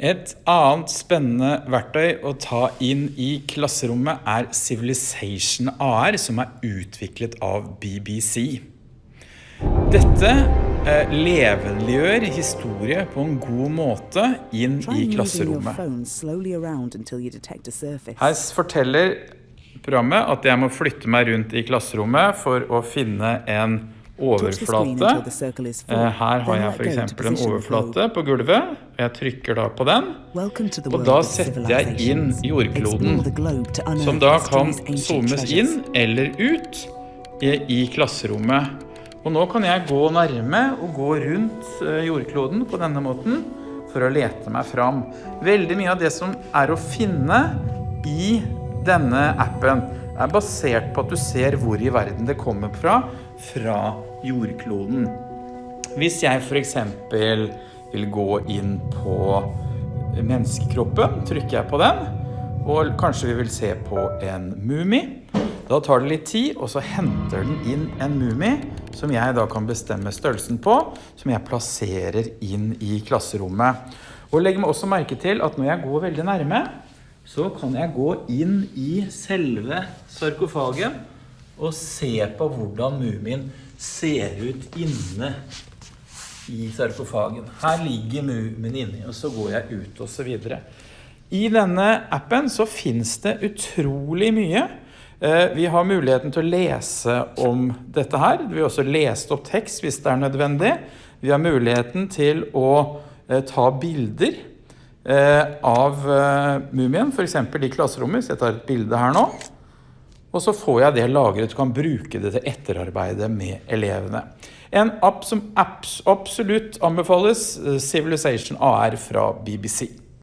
Et annet spennende verktøy å ta inn i klasserommet er Civilization AR, som er utviklet av BBC. Dette eh, levendegjør historie på en god måte inn i klasserommet. Her forteller programmet at jeg må flytte meg rundt i klasserommet for å finne en Overflate. Eh, Her har jeg f.eks. en overflate på gulvet. og Jeg trykker da på den, og da setter jeg inn jordkloden, som da kan zoomes inn eller ut i, i klasserommet. Og nå kan jeg gå nærme og gå rundt eh, jordkloden på denne måten for å lete meg fram. Veldig mye av det som er å finne i denne appen er basert på at du ser hvor i verden det kommer fra, fra jordkloden. Hvis jeg eksempel vil gå inn på menneskekroppen, trykker jeg på den, og kanskje vi vil se på en mumi. Da tar det litt tid, og så henter den inn en mumi, som jeg da kan bestemme størrelsen på, som jeg plasserer inn i klasserommet. Og legg meg også merke til at når jeg går veldig nærme, så kan jeg gå inn i selve sarkofagen og se på hvordan mumien ser ut inne i sarkofagen. Her ligger mumien inni, og så går jeg ut og så videre. I denne appen så finnes det utrolig mye. Eh, Vi har muligheten til å lese om dette her. Vi har også lest opp tekst hvis det er nødvendig. Vi har muligheten til å eh, ta bilder av eh, mumien, eksempel i klasserommet. Så jeg tar et bilde her nå. Og så får jeg det lagret og kan bruke det til etterarbeidet med elevene. En app som abs absolutt anbefales, eh, Civilization AR fra BBC.